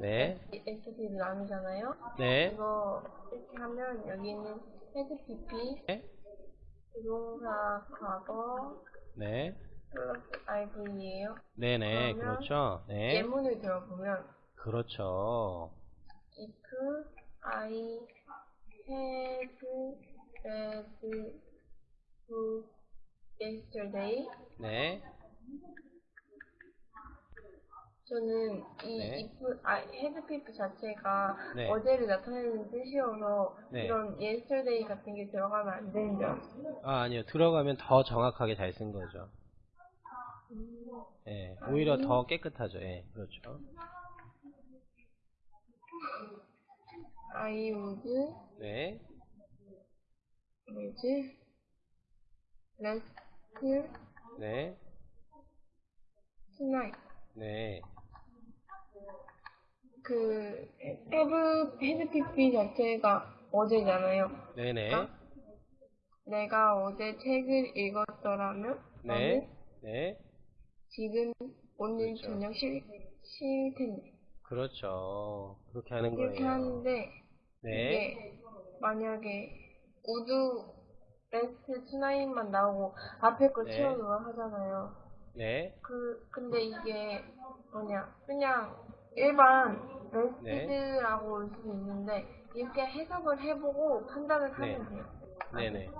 네. SP를 나누잖아요. 네. 이거 이렇게 하면 여기는 헤드 PP, 네. 부동사 과거, 네. 플러스 IV예요. 네네. 그렇죠. 네. 예문을 들어보면 그렇죠. if I had read yesterday 네. 저는 이 네. I had PP 자체가 네. 어제를 나타내는 뜻이어서 네. 이런 yesterday 같은 게 들어가면 안 되는 줄 알았어요. 아, 아니요. 들어가면 더 정확하게 잘 쓴 거죠. 예. 오히려 아니. 더 깨끗하죠. 예. 그렇죠. I would 네. 뭐지? rest 네. tonight 네. 그 had PP 자체가 어제잖아요. 네네. 어? 내가 어제 책을 읽었더라면 네. 네. 지금 오늘 그렇죠. 저녁 쉴, 쉴 텐데 그렇죠. 그렇게 하는 거예요. 하는데 네. 만약에 would rest tonight만 나오고 앞에 거 네. 채우기만 하잖아요. 네. 그 근데 이게 뭐냐 그냥 일반 네. 올수 있는데 이렇게 해석을 해보고 판단을 네. 하면 돼요. 네네.